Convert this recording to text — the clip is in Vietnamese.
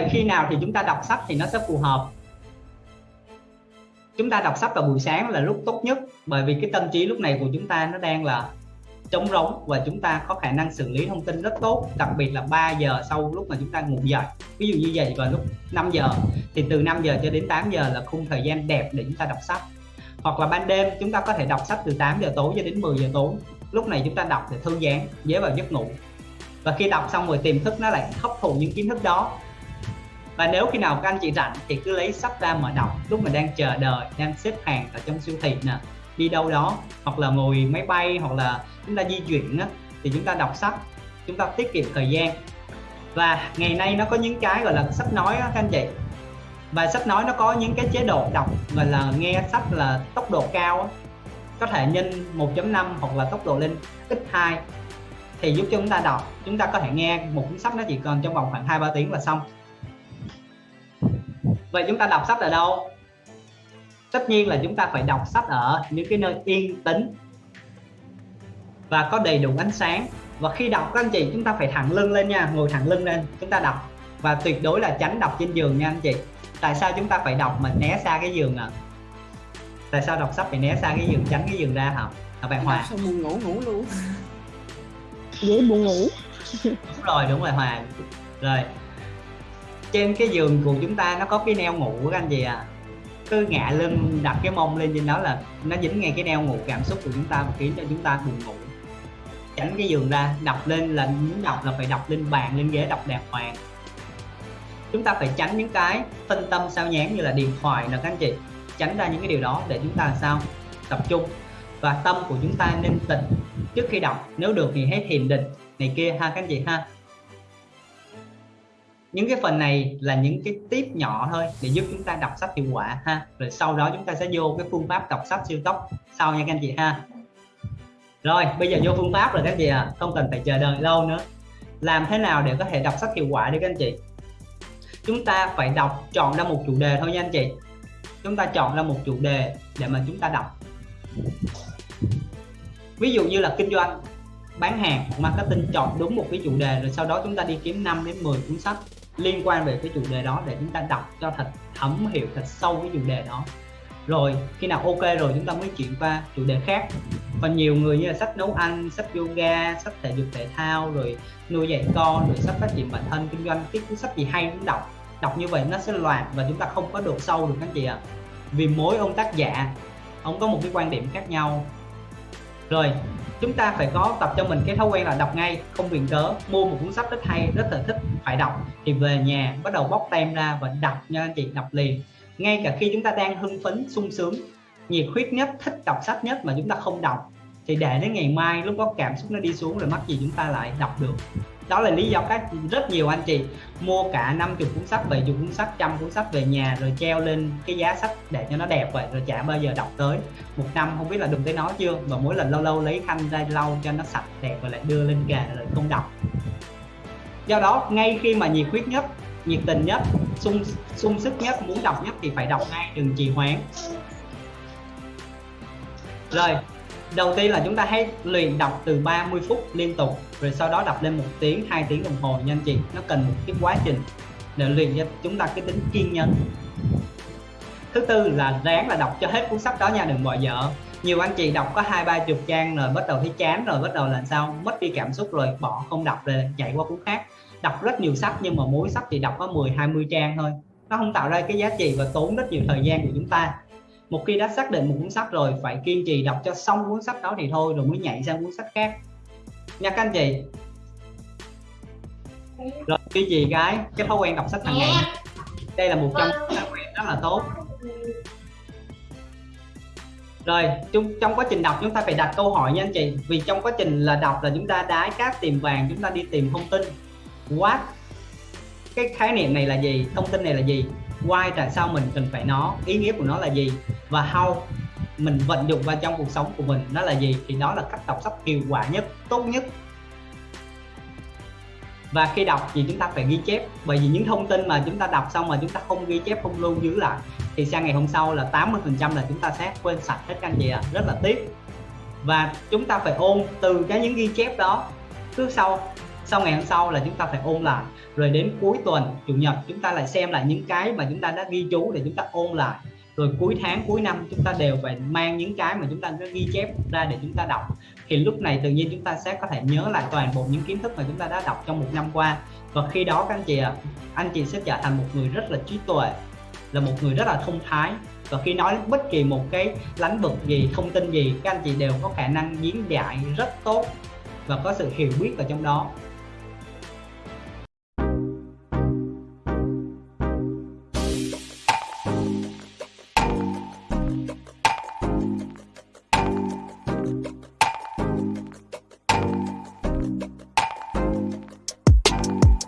vậy khi nào thì chúng ta đọc sách thì nó sẽ phù hợp? Chúng ta đọc sách vào buổi sáng là lúc tốt nhất, bởi vì cái tâm trí lúc này của chúng ta nó đang là trống rỗng và chúng ta có khả năng xử lý thông tin rất tốt, đặc biệt là 3 giờ sau lúc mà chúng ta ngủ dậy. Ví dụ như vậy vào lúc 5 giờ, thì từ 5 giờ cho đến 8 giờ là khung thời gian đẹp để chúng ta đọc sách. Hoặc là ban đêm, chúng ta có thể đọc sách từ 8 giờ tối cho đến 10 giờ tối. Lúc này chúng ta đọc để thư giãn dễ vào giấc ngủ. Và khi đọc xong rồi tiềm thức nó lại hấp thụ những kiến thức đó và nếu khi nào các anh chị rảnh thì cứ lấy sách ra mở đọc. Lúc mình đang chờ đợi đang xếp hàng ở trong siêu thị nè đi đâu đó hoặc là ngồi máy bay hoặc là chúng ta di chuyển á, thì chúng ta đọc sách chúng ta tiết kiệm thời gian. Và ngày nay nó có những cái gọi là sách nói đó, các anh chị. Và sách nói nó có những cái chế độ đọc gọi là nghe sách là tốc độ cao đó. có thể nhân 1.5 hoặc là tốc độ lên x2 thì giúp cho chúng ta đọc chúng ta có thể nghe một cuốn sách nó chỉ còn trong vòng khoảng hai ba tiếng là xong vậy chúng ta đọc sách ở đâu? Tất nhiên là chúng ta phải đọc sách ở những cái nơi yên tĩnh và có đầy đủ ánh sáng. Và khi đọc các anh chị chúng ta phải thẳng lưng lên nha ngồi thẳng lưng lên chúng ta đọc. Và tuyệt đối là tránh đọc trên giường nha anh chị. Tại sao chúng ta phải đọc mà né xa cái giường à tại sao đọc sách phải né xa cái giường tránh cái giường ra hả? À, bạn hòa? Xong buồn ngủ ngủ luôn. Dễ buồn ngủ. Đúng rồi đúng rồi hòa. Rồi trên cái giường của chúng ta nó có cái neo ngủ các anh chị à cứ ngạ lưng, đặt cái mông lên trên đó là nó dính ngay cái neo ngủ, cảm xúc của chúng ta và khiến cho chúng ta buồn ngủ. Tránh cái giường ra đọc lên là muốn đọc là phải đọc lên bàn, lên ghế đọc đàng hoàng. Chúng ta phải tránh những cái phân tâm sao nhán như là điện thoại nè các anh chị. Tránh ra những cái điều đó để chúng ta làm sao? Tập trung. Và tâm của chúng ta nên tịnh. Trước khi đọc, nếu được thì hãy thiền định. Này kia ha các anh chị ha những cái phần này là những cái tip nhỏ thôi để giúp chúng ta đọc sách hiệu quả ha. Rồi sau đó chúng ta sẽ vô cái phương pháp đọc sách siêu tốc sau nha các anh chị ha. Rồi, bây giờ vô phương pháp rồi các anh chị à không cần phải chờ đợi lâu nữa. Làm thế nào để có thể đọc sách hiệu quả đi các anh chị? Chúng ta phải đọc chọn ra một chủ đề thôi nha anh chị. Chúng ta chọn ra một chủ đề để mà chúng ta đọc. Ví dụ như là kinh doanh, bán hàng, marketing, chọn đúng một cái chủ đề rồi sau đó chúng ta đi kiếm 5 đến 10 cuốn sách liên quan về cái chủ đề đó để chúng ta đọc cho thật thấm hiểu thật sâu cái chủ đề đó. Rồi, khi nào ok rồi chúng ta mới chuyển qua chủ đề khác. Còn nhiều người như là sách nấu ăn, sách yoga, sách thể dục thể thao, rồi nuôi dạy con, rồi sách phát triển bản thân, kinh doanh, cái cuốn sách gì hay cũng đọc. Đọc như vậy nó sẽ loạn và chúng ta không có độ sâu được các chị ạ. À. vì mỗi ông tác giả, ông có một cái quan điểm khác nhau rồi, chúng ta phải có tập cho mình cái thói quen là đọc ngay, không viện cớ, mua một cuốn sách rất hay, rất là thích phải đọc. Thì về nhà bắt đầu bóc tem ra và đọc nha anh chị, đọc liền. Ngay cả khi chúng ta đang hưng phấn, sung sướng, nhiệt huyết nhất, thích đọc sách nhất mà chúng ta không đọc thì để đến ngày mai lúc có cảm xúc nó đi xuống rồi mắc gì chúng ta lại đọc được. Đó là lý do các rất nhiều anh chị. Mua cả 50 cuốn sách 70 cuốn sách, trăm cuốn sách về nhà rồi treo lên cái giá sách để cho nó đẹp vậy, rồi chả bao giờ đọc tới. Một năm không biết là đừng tới nó chưa? Và mỗi lần lâu lâu lấy khăn ra lau cho nó sạch đẹp và lại đưa lên kệ rồi không đọc. Do đó, ngay khi mà nhiệt huyết nhất, nhiệt tình nhất, sung sung sức nhất, muốn đọc nhất thì phải đọc ngay đừng trì hoãn. Rồi đầu tiên là chúng ta hãy luyện đọc từ 30 phút liên tục, rồi sau đó đọc lên một tiếng, hai tiếng đồng hồ nha anh chị. Nó cần một cái quá trình để luyện cho chúng ta cái tính kiên nhẫn. Thứ tư là ráng là đọc cho hết cuốn sách đó nha, đừng bỏ dở. Nhiều anh chị đọc có hai, ba chục trang rồi bắt đầu thấy chán rồi, bắt đầu là sao? Mất đi cảm xúc rồi, bỏ không đọc rồi, chạy qua cuốn khác. Đọc rất nhiều sách, nhưng mà mỗi sách thì đọc có 10 20 trang thôi. Nó không tạo ra cái giá trị và tốn rất nhiều thời gian của chúng ta một khi đã xác định một cuốn sách rồi phải kiên trì đọc cho xong cuốn sách đó thì thôi rồi mới nhảy sang cuốn sách khác. Nha các anh chị. Rồi duy trì cái? Cái thói quen đọc sách hàng ngày. Đây là một trong những thói quen rất là tốt. Rồi trong, trong quá trình đọc chúng ta phải đặt câu hỏi nha anh chị. Vì trong quá trình là đọc là chúng ta đái cát tìm vàng chúng ta đi tìm thông tin. What? Cái khái niệm này là gì? Thông tin này là gì why, tại sao mình cần phải nó, ý nghĩa của nó là gì, và how mình vận dụng vào trong cuộc sống của mình nó là gì, thì đó là cách đọc sách hiệu quả nhất, tốt nhất và khi đọc thì chúng ta phải ghi chép, bởi vì những thông tin mà chúng ta đọc xong mà chúng ta không ghi chép, không lưu giữ lại, thì sang ngày hôm sau là 80 phần trăm là chúng ta sẽ quên sạch hết các anh chị ạ à. rất là tiếc và chúng ta phải ôn từ cái những ghi chép đó, cứ sau sau ngày hôm sau là chúng ta phải ôn lại. Rồi đến cuối tuần, chủ nhật, chúng ta lại xem lại những cái mà chúng ta đã ghi chú để chúng ta ôn lại. Rồi cuối tháng, cuối năm, chúng ta đều phải mang những cái mà chúng ta đã ghi chép ra để chúng ta đọc. Thì lúc này tự nhiên chúng ta sẽ có thể nhớ lại toàn bộ những kiến thức mà chúng ta đã đọc trong một năm qua. Và khi đó các anh chị ạ, anh chị sẽ trở thành một người rất là trí tuệ, là một người rất là thông thái. Và khi nói bất kỳ một cái lĩnh vực gì, thông tin gì, các anh chị đều có khả năng diễn giải rất tốt và có sự hiểu biết ở trong đó.